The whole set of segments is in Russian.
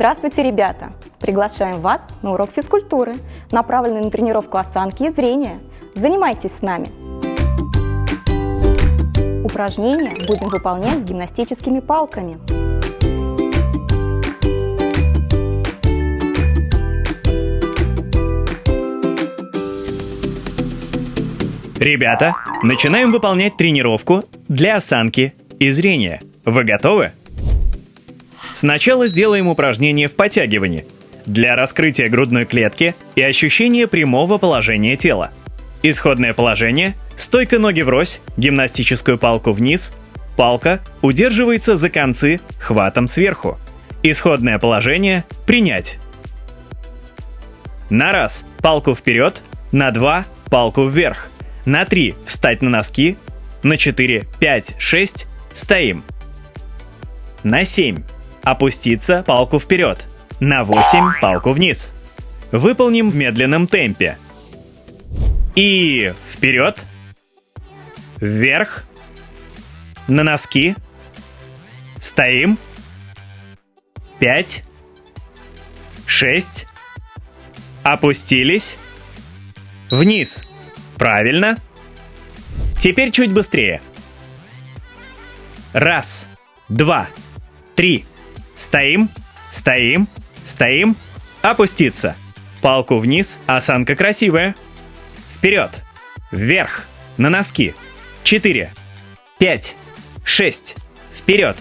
Здравствуйте, ребята! Приглашаем вас на урок физкультуры, направленный на тренировку осанки и зрения. Занимайтесь с нами! Упражнения будем выполнять с гимнастическими палками. Ребята, начинаем выполнять тренировку для осанки и зрения. Вы готовы? Сначала сделаем упражнение в подтягивании для раскрытия грудной клетки и ощущения прямого положения тела. Исходное положение – стойка ноги врозь, гимнастическую палку вниз, палка удерживается за концы хватом сверху. Исходное положение – принять. На раз – палку вперед, на два – палку вверх, на три – встать на носки, на 4, 5, 6 – стоим. На 7 Опуститься палку вперед. На 8 палку вниз. Выполним в медленном темпе. И вперед. Вверх. На носки. Стоим. 5. 6. Опустились. Вниз. Правильно. Теперь чуть быстрее. Раз, два, три, Стоим, стоим, стоим, опуститься. Палку вниз, осанка красивая. Вперед, вверх, на носки. Четыре, пять, шесть, вперед,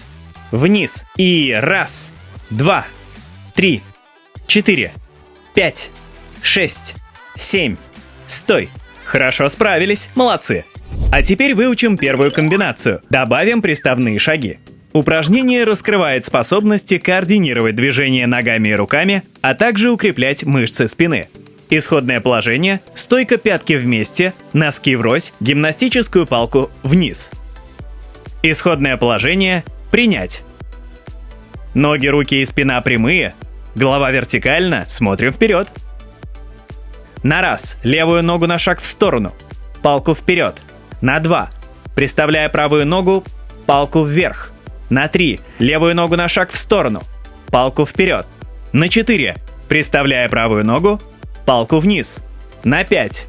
вниз. И раз, два, три, четыре, пять, шесть, семь. Стой. Хорошо справились, молодцы. А теперь выучим первую комбинацию. Добавим приставные шаги. Упражнение раскрывает способности координировать движения ногами и руками, а также укреплять мышцы спины. Исходное положение – стойка пятки вместе, носки врозь, гимнастическую палку вниз. Исходное положение – принять. Ноги, руки и спина прямые, голова вертикально, смотрим вперед. На раз, левую ногу на шаг в сторону, палку вперед. На два, приставляя правую ногу, палку вверх – на 3. Левую ногу на шаг в сторону. Палку вперед. На 4. Приставляя правую ногу. Палку вниз. На 5.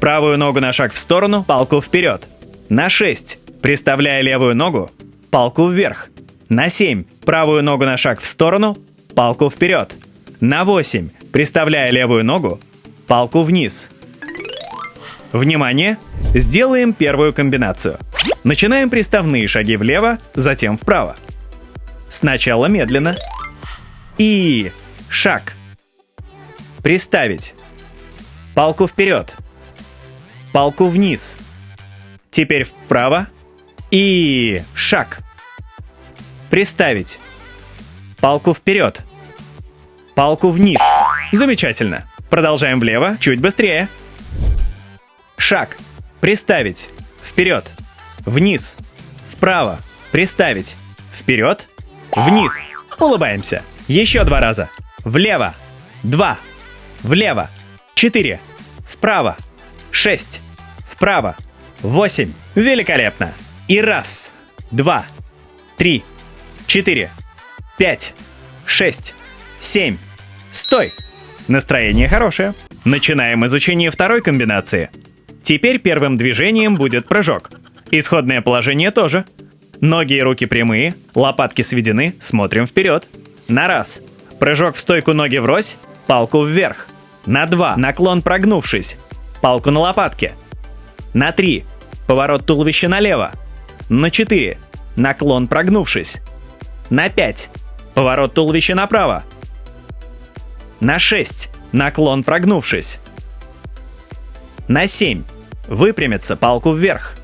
Правую ногу на шаг в сторону. Палку вперед. На 6. Приставляя левую ногу. Палку вверх. На 7. Правую ногу на шаг в сторону. Палку вперед. На 8. Приставляя левую ногу. Палку вниз. Внимание! Сделаем первую комбинацию. Начинаем приставные шаги влево, затем вправо. Сначала медленно. И шаг. Приставить. Палку вперед. Палку вниз. Теперь вправо. И шаг. Приставить. Палку вперед. Палку вниз. Замечательно. Продолжаем влево, чуть быстрее. Шаг. Приставить. Вперед. Вниз. Вправо. Приставить. Вперед. Вниз. Улыбаемся. Еще два раза. Влево. Два. Влево. Четыре. Вправо. Шесть. Вправо. Восемь. Великолепно. И раз. Два. Три. Четыре. Пять. Шесть. Семь. Стой. Настроение хорошее. Начинаем изучение второй комбинации. Теперь первым движением будет прыжок. Исходное положение тоже. Ноги и руки прямые, лопатки сведены, смотрим вперед. На раз. Прыжок в стойку ноги врозь, палку вверх. На два. Наклон прогнувшись, палку на лопатке. На три. Поворот туловища налево. На четыре. Наклон прогнувшись. На пять. Поворот туловища направо. На шесть. Наклон прогнувшись. На семь. Выпрямиться, палку вверх.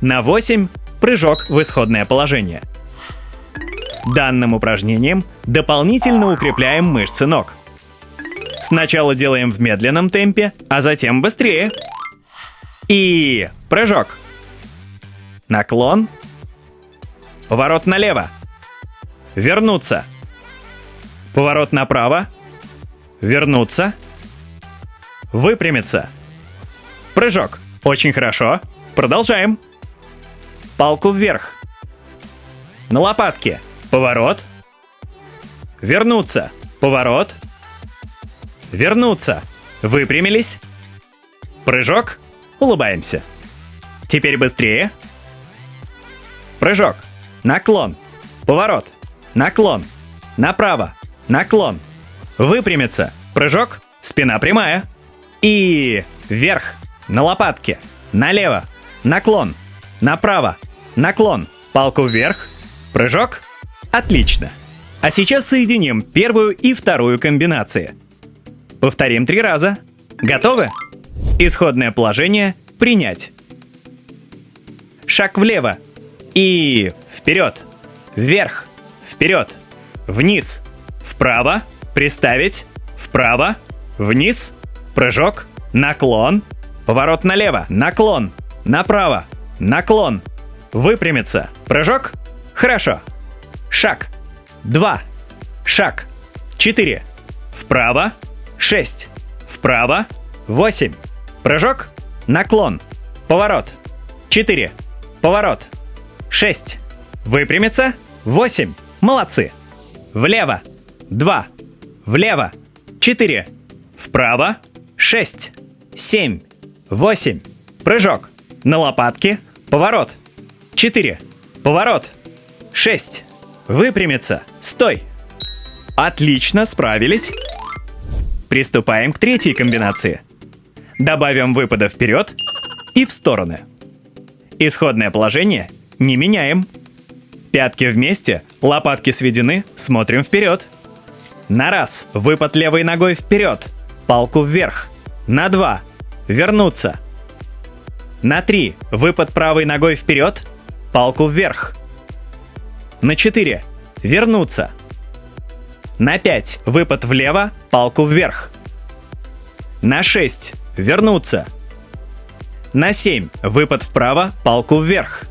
На 8 прыжок в исходное положение. Данным упражнением дополнительно укрепляем мышцы ног. Сначала делаем в медленном темпе, а затем быстрее. И прыжок. Наклон. Поворот налево. Вернуться. Поворот направо. Вернуться. Выпрямиться. Прыжок. Очень хорошо. Продолжаем. Палку вверх. На лопатке. Поворот. Вернуться. Поворот. Вернуться. Выпрямились. Прыжок. Улыбаемся. Теперь быстрее. Прыжок. Наклон. Поворот. Наклон. Направо. Наклон. Выпрямиться. Прыжок. Спина прямая. И вверх. На лопатке. Налево. Наклон. Направо. Наклон. Палку вверх. Прыжок. Отлично. А сейчас соединим первую и вторую комбинации. Повторим три раза. Готовы? Исходное положение принять. Шаг влево. И вперед. Вверх. Вперед. Вниз. Вправо. Приставить. Вправо. Вниз. Прыжок. Наклон. Поворот налево. Наклон. Направо. Наклон. Выпрямиться. Прыжок. Хорошо. Шаг. Два. Шаг. Четыре. Вправо. Шесть. Вправо. Восемь. Прыжок. Наклон. Поворот. Четыре. Поворот. Шесть. Выпрямиться. Восемь. Молодцы. Влево. Два. Влево. Четыре. Вправо. Шесть. Семь. Восемь. Прыжок. На лопатки. Поворот. Четыре. Поворот. Шесть. Выпрямиться. Стой. Отлично, справились. Приступаем к третьей комбинации. Добавим выпада вперед и в стороны. Исходное положение не меняем. Пятки вместе, лопатки сведены, смотрим вперед. На раз, выпад левой ногой вперед, палку вверх. На два, вернуться. На три, выпад правой ногой вперед, палку вверх. На четыре, вернуться. На пять, выпад влево, палку вверх. На шесть, вернуться. На 7 выпад вправо, палку вверх.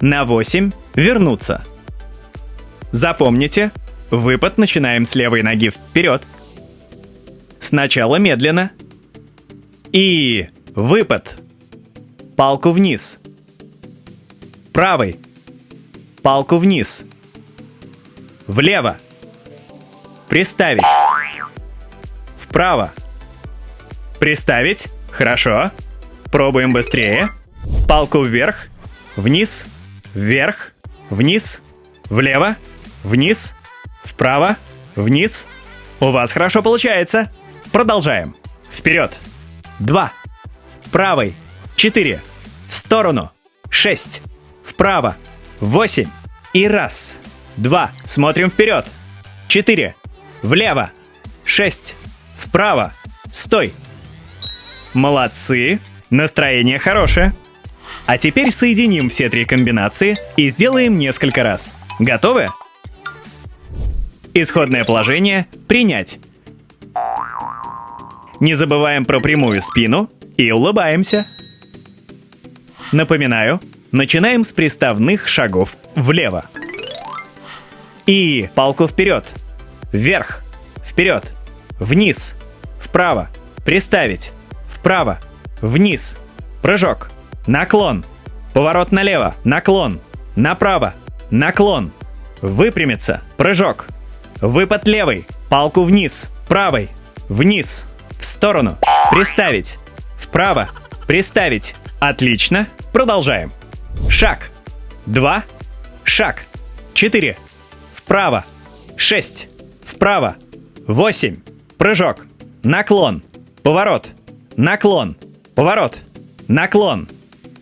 На 8 вернуться. Запомните, выпад начинаем с левой ноги вперед. Сначала медленно. И выпад. Палку вниз. Правый. Палку вниз. Влево. Приставить. Вправо. Приставить. Хорошо. Пробуем быстрее. Палку вверх, вниз, вверх, вниз, влево, вниз, вправо, вниз. У вас хорошо получается. Продолжаем. Вперед. Два. Правый. Четыре. В сторону. Шесть. Вправо. Восемь. И раз. Два. Смотрим вперед. Четыре. Влево. Шесть. Вправо. Стой. Молодцы. Настроение хорошее. А теперь соединим все три комбинации и сделаем несколько раз. Готовы? Исходное положение «Принять». Не забываем про прямую спину и улыбаемся. Напоминаю, начинаем с приставных шагов влево. И палку вперед, вверх, вперед, вниз, вправо, приставить, вправо, вниз, прыжок, наклон, поворот налево, наклон, направо, наклон, выпрямиться, прыжок, выпад левый, палку вниз, правой, вниз, в сторону, приставить, вправо, приставить. Отлично, продолжаем. Шаг, два, шаг, четыре, вправо, шесть, вправо, восемь, прыжок, наклон, поворот, наклон, Поворот. Наклон.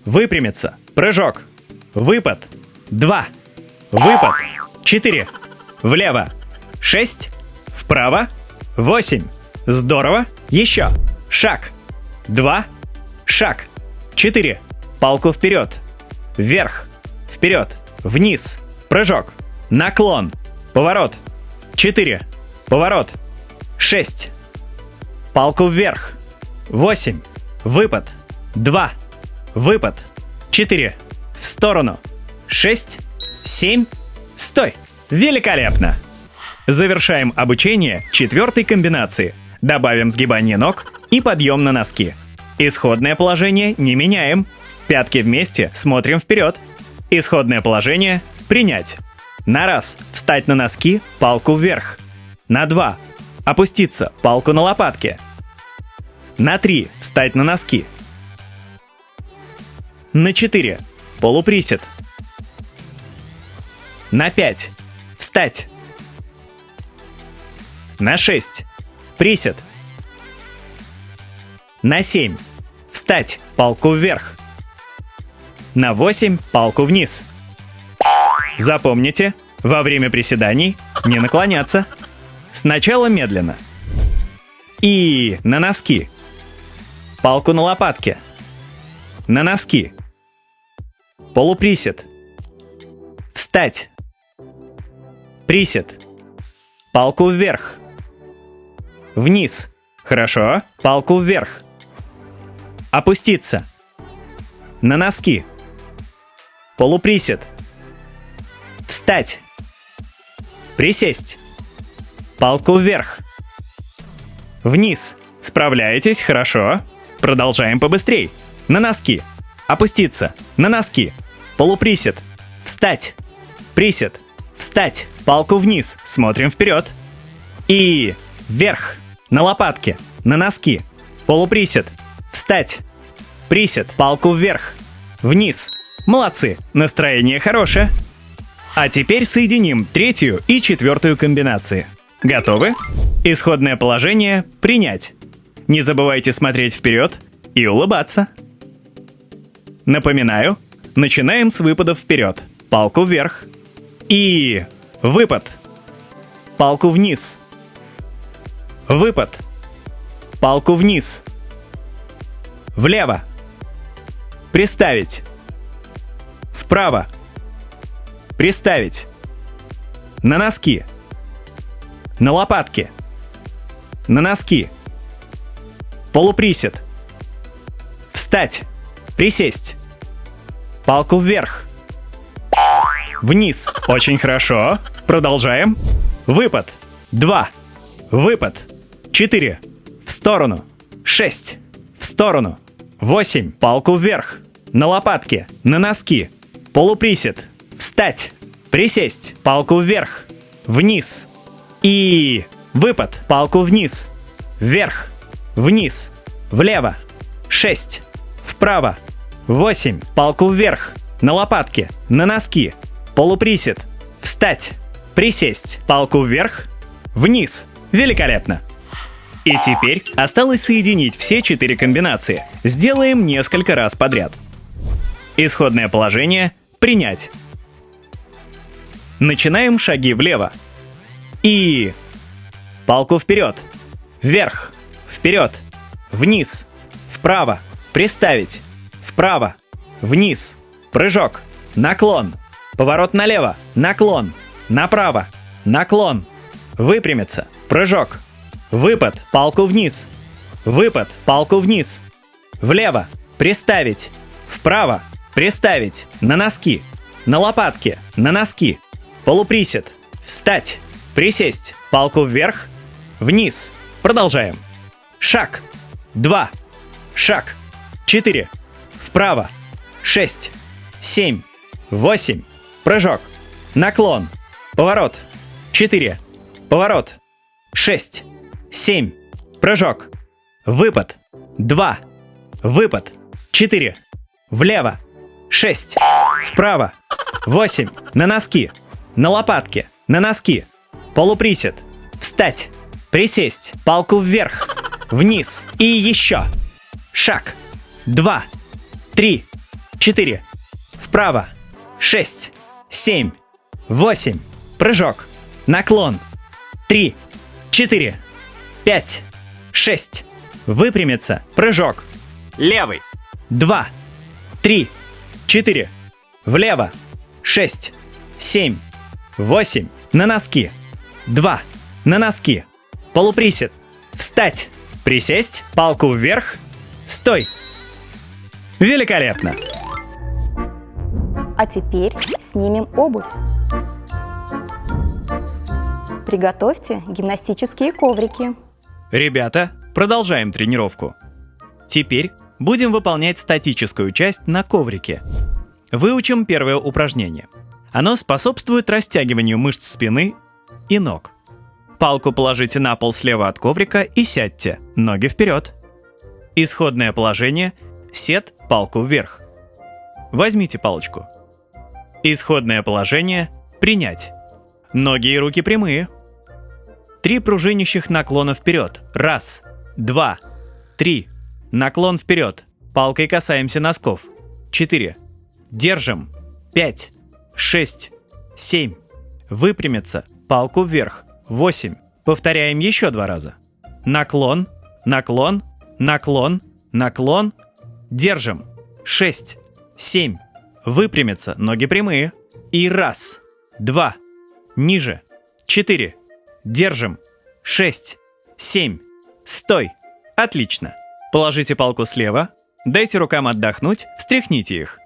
Выпрямиться. Прыжок. Выпад. Два. Выпад. Четыре. Влево. Шесть. Вправо. Восемь. Здорово. Еще. Шаг. Два. Шаг. Четыре. Палку вперед. Вверх. Вперед. Вниз. Прыжок. Наклон. Поворот. Четыре. Поворот. Шесть. Палку вверх. Восемь. Выпад. Два. Выпад. Четыре. В сторону. Шесть. Семь. Стой. Великолепно. Завершаем обучение четвертой комбинации. Добавим сгибание ног и подъем на носки. Исходное положение не меняем. Пятки вместе, смотрим вперед. Исходное положение – принять. На раз – встать на носки, палку вверх. На два – опуститься, палку на лопатке. На три – встать на носки. На четыре – полуприсед. На пять – встать. На 6. Присед. На 7. Встать. Палку вверх. На 8. Палку вниз. Запомните, во время приседаний не наклоняться. Сначала медленно. И на носки. Палку на лопатке. На носки. Полуприсед. Встать. Присед. Палку вверх. Вниз. Хорошо. Палку вверх. Опуститься. На носки. Полуприсед. Встать. Присесть. Палку вверх. Вниз. Справляетесь, хорошо. Продолжаем побыстрей. На носки. Опуститься. На носки. Полуприсед. Встать. Присед. Встать. Палку вниз. Смотрим вперед. И вверх. На лопатки. На носки. Полуприсед. Встать. Присед. Палку вверх. Вниз. Молодцы. Настроение хорошее. А теперь соединим третью и четвертую комбинации. Готовы? Исходное положение «Принять». Не забывайте смотреть вперед и улыбаться. Напоминаю, начинаем с выпадов вперед. Палку вверх. И выпад. Палку вниз. Выпад. Палку вниз. Влево. Приставить. Вправо. Приставить. На носки. На лопатки. На носки. Полуприсед. Встать. Присесть. Палку вверх. Вниз. Очень хорошо. Продолжаем. Выпад. Два. Выпад. 4. В сторону. 6. В сторону. 8. Палку вверх. На лопатки. На носки. Полуприсед. Встать. Присесть. Палку вверх. Вниз. И выпад. Палку вниз. Вверх. Вниз. Влево. 6. Вправо. 8. Палку вверх. На лопатки. На носки. Полуприсед. Встать. Присесть. Палку вверх. Вниз. Великолепно! И теперь осталось соединить все четыре комбинации. Сделаем несколько раз подряд. Исходное положение – принять. Начинаем шаги влево. И... Палку вперед. Вверх. Вперед. Вниз. Вправо. Приставить. Вправо. Вниз. Прыжок. Наклон. Поворот налево. Наклон. Направо. Наклон. Выпрямиться. Прыжок. Выпад. Палку вниз. Выпад. Палку вниз. Влево. Приставить. Вправо. Приставить. На носки. На лопатки. На носки. Полуприсед. Встать. Присесть. Палку вверх. Вниз. Продолжаем. Шаг. Два. Шаг. Четыре. Вправо. Шесть. Семь. Восемь. Прыжок. Наклон. Поворот. Четыре. Поворот. 6. 7. Прыжок. Выпад. 2. Выпад. 4. Влево. 6. Вправо. 8. На носки. На лопатки. На носки. Полуприсед. Встать. Присесть. Палку вверх. Вниз. И еще. Шаг. 2. 3. 4. Вправо. 6. 7. 8. Прыжок. Наклон. Три, четыре, пять, шесть. Выпрямиться. Прыжок. Левый. Два, три, четыре. Влево. Шесть, семь, восемь. На носки. Два. На носки. Полуприсед. Встать. Присесть. Палку вверх. Стой. Великолепно. А теперь снимем обувь. Приготовьте гимнастические коврики. Ребята, продолжаем тренировку. Теперь будем выполнять статическую часть на коврике. Выучим первое упражнение. Оно способствует растягиванию мышц спины и ног. Палку положите на пол слева от коврика и сядьте, ноги вперед. Исходное положение – сед, палку вверх. Возьмите палочку. Исходное положение – принять. Ноги и руки прямые. Три пружинищих наклона вперед. Раз, два, три. Наклон вперед. Палкой касаемся носков. Четыре. Держим. Пять, шесть, семь. Выпрямиться. Палку вверх. Восемь. Повторяем еще два раза. Наклон, наклон, наклон, наклон. Держим. Шесть, семь. Выпрямиться. Ноги прямые. И раз, два, ниже. Четыре. Держим. Шесть, семь. Стой. Отлично. Положите палку слева. Дайте рукам отдохнуть, встряхните их.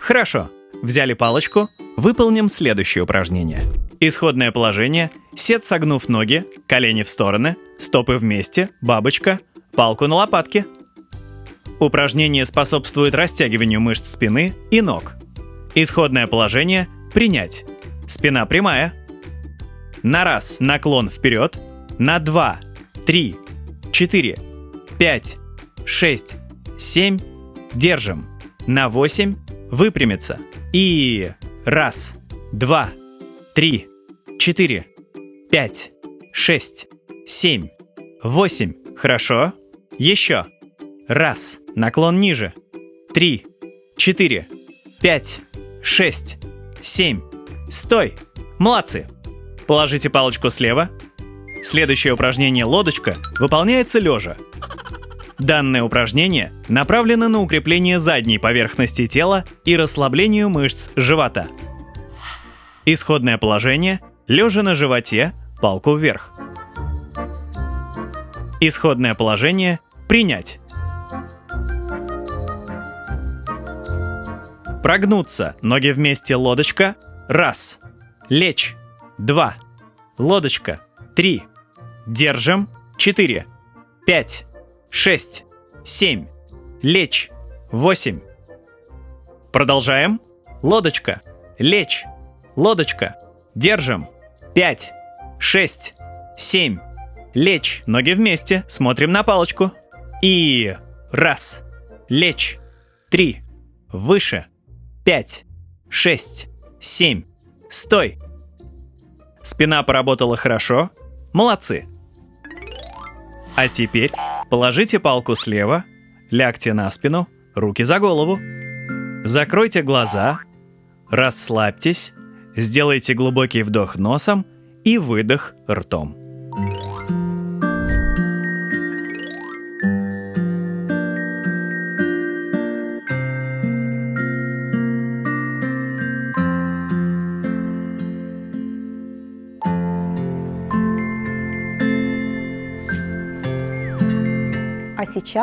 Хорошо. Взяли палочку. Выполним следующее упражнение. Исходное положение. Сед согнув ноги, колени в стороны, стопы вместе, бабочка, палку на лопатке. Упражнение способствует растягиванию мышц спины и ног. Исходное положение – принять. Спина прямая. На раз наклон вперед. На два, три, четыре, пять, шесть, семь. Держим. На восемь выпрямиться. И раз, два, три, четыре, пять, шесть, семь, восемь. Хорошо. Еще. Раз. Наклон ниже. Три, четыре, пять, шесть, семь. Стой. Молодцы. Положите палочку слева. Следующее упражнение лодочка выполняется лежа. Данное упражнение направлено на укрепление задней поверхности тела и расслаблению мышц живота. Исходное положение – лежа на животе, палку вверх. Исходное положение – принять. Прогнуться, ноги вместе, лодочка. Раз. Лечь. Два. Лодочка. Три. Держим. Четыре. Пять. Шесть. Семь. Лечь. Восемь. Продолжаем. Лодочка. Лечь. Лодочка. Держим. Пять. Шесть. Семь. Лечь. Ноги вместе. Смотрим на палочку. И раз. Лечь. Три. Выше. Пять. Шесть. Семь. Стой. Спина поработала хорошо. Молодцы. А теперь положите палку слева, лягте на спину, руки за голову. Закройте глаза, расслабьтесь, сделайте глубокий вдох носом и выдох ртом.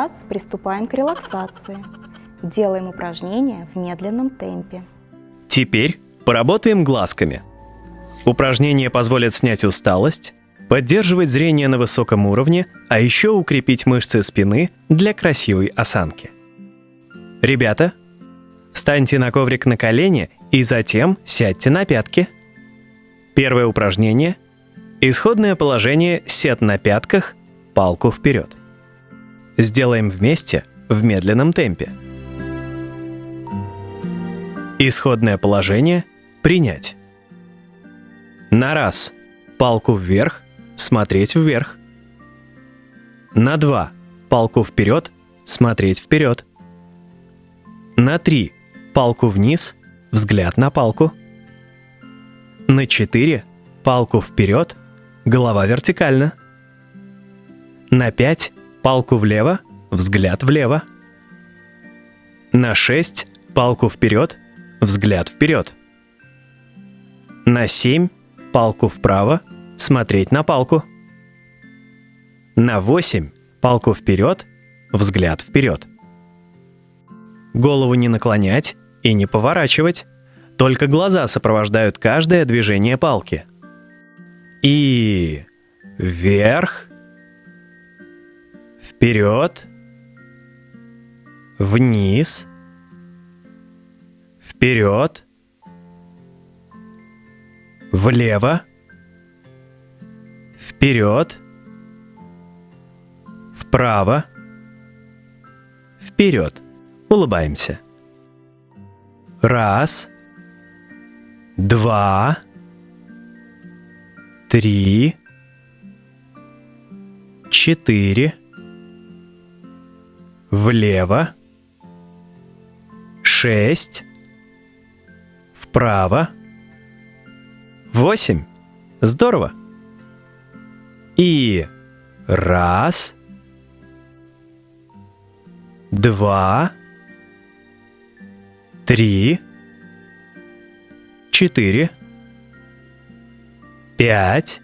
Сейчас приступаем к релаксации. Делаем упражнения в медленном темпе. Теперь поработаем глазками. Упражнения позволят снять усталость, поддерживать зрение на высоком уровне, а еще укрепить мышцы спины для красивой осанки. Ребята, встаньте на коврик на колени и затем сядьте на пятки. Первое упражнение. Исходное положение сед на пятках, палку вперед. Сделаем вместе в медленном темпе. Исходное положение – принять. На раз – палку вверх, смотреть вверх. На два – палку вперед, смотреть вперед. На три – палку вниз, взгляд на палку. На четыре – палку вперед, голова вертикально. На пять – палку влево, взгляд влево. На 6 палку вперед, взгляд вперед. На 7 палку вправо, смотреть на палку. На 8 палку вперед, взгляд вперед. Голову не наклонять и не поворачивать. Только глаза сопровождают каждое движение палки. И вверх, вперед, вниз, вперед, влево, вперед, вправо, вперед. Улыбаемся. Раз, два, три, четыре, влево, шесть, вправо, восемь. Здорово. И раз, два, три, четыре, пять,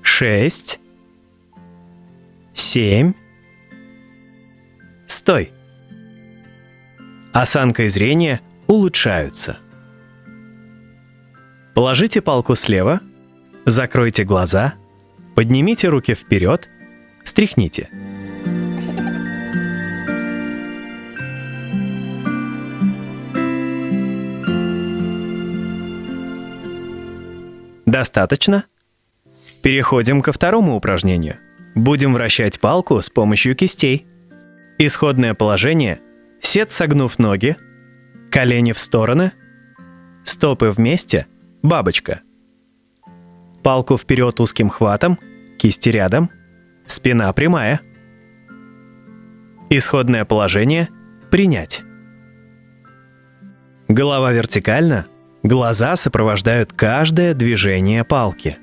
шесть, семь. Стой. Осанка и зрение улучшаются. Положите палку слева, закройте глаза, поднимите руки вперед, встряхните. Достаточно? Переходим ко второму упражнению. Будем вращать палку с помощью кистей. Исходное положение – сед согнув ноги, колени в стороны, стопы вместе, бабочка. Палку вперед узким хватом, кисти рядом, спина прямая. Исходное положение – принять. Голова вертикально – Глаза сопровождают каждое движение палки.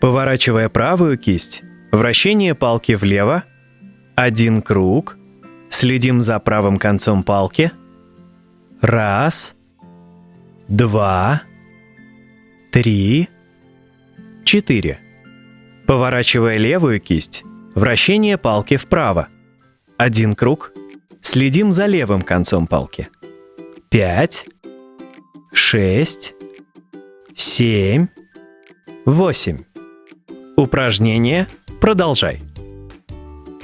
Поворачивая правую кисть, вращение палки влево, один круг, следим за правым концом палки. Раз, два, три, четыре. Поворачивая левую кисть, вращение палки вправо. Один круг, следим за левым концом палки. Пять, шесть, семь, восемь. Упражнение продолжай.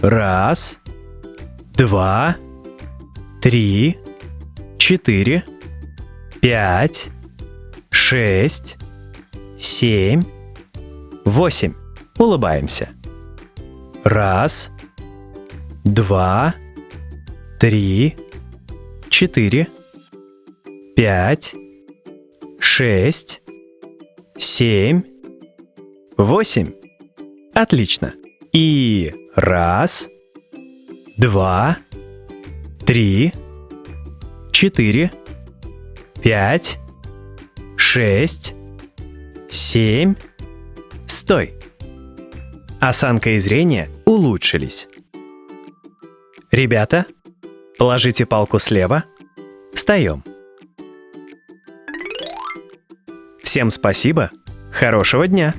Раз, два, три, четыре, пять, шесть, семь, восемь. Улыбаемся. Раз, два, три, четыре, пять, шесть, семь, восемь. Отлично. И раз, два, три, четыре, пять, шесть, семь. Стой. Осанка и зрение улучшились. Ребята, положите палку слева. Встаем. Всем спасибо, хорошего дня!